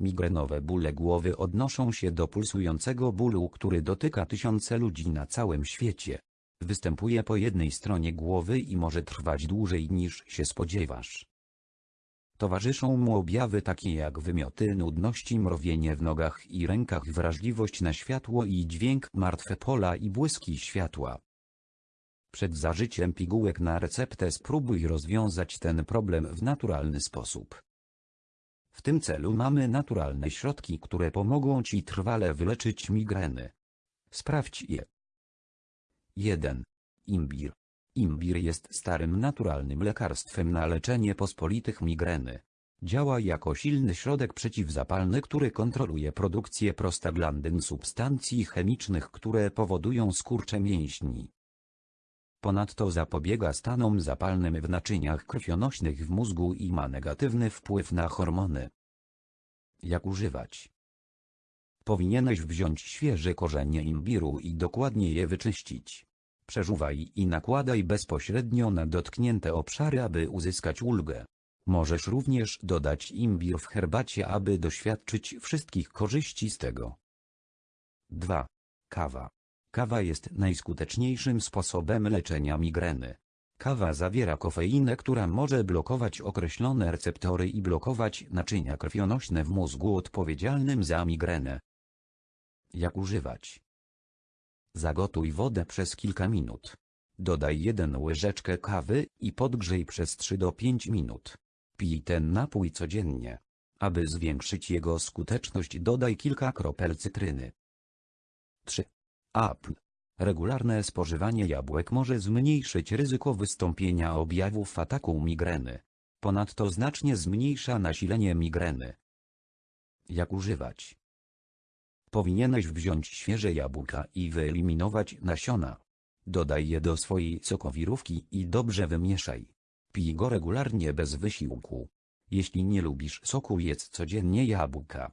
Migrenowe bóle głowy odnoszą się do pulsującego bólu, który dotyka tysiące ludzi na całym świecie. Występuje po jednej stronie głowy i może trwać dłużej niż się spodziewasz. Towarzyszą mu objawy takie jak wymioty, nudności, mrowienie w nogach i rękach, wrażliwość na światło i dźwięk, martwe pola i błyski światła. Przed zażyciem pigułek na receptę spróbuj rozwiązać ten problem w naturalny sposób. W tym celu mamy naturalne środki, które pomogą Ci trwale wyleczyć migreny. Sprawdź je. 1. Imbir. Imbir jest starym naturalnym lekarstwem na leczenie pospolitych migreny. Działa jako silny środek przeciwzapalny, który kontroluje produkcję prostaglandyn substancji chemicznych, które powodują skurcze mięśni. Ponadto zapobiega stanom zapalnym w naczyniach krwionośnych w mózgu i ma negatywny wpływ na hormony. Jak używać? Powinieneś wziąć świeże korzenie imbiru i dokładnie je wyczyścić. Przeżuwaj i nakładaj bezpośrednio na dotknięte obszary, aby uzyskać ulgę. Możesz również dodać imbir w herbacie, aby doświadczyć wszystkich korzyści z tego. 2. Kawa. Kawa jest najskuteczniejszym sposobem leczenia migreny. Kawa zawiera kofeinę, która może blokować określone receptory i blokować naczynia krwionośne w mózgu odpowiedzialnym za migrenę. Jak używać? Zagotuj wodę przez kilka minut. Dodaj jeden łyżeczkę kawy i podgrzej przez 3 do 5 minut. Pij ten napój codziennie. Aby zwiększyć jego skuteczność dodaj kilka kropel cytryny. 3. Regularne spożywanie jabłek może zmniejszyć ryzyko wystąpienia objawów ataku migreny. Ponadto znacznie zmniejsza nasilenie migreny. Jak używać? Powinieneś wziąć świeże jabłka i wyeliminować nasiona. Dodaj je do swojej sokowirówki i dobrze wymieszaj. Pij go regularnie bez wysiłku. Jeśli nie lubisz soku jedz codziennie jabłka.